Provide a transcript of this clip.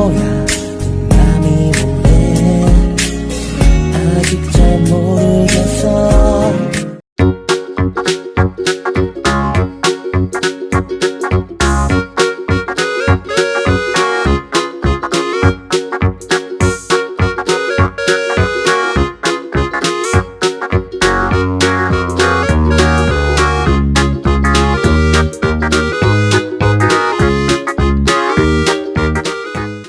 거야. 그 맘이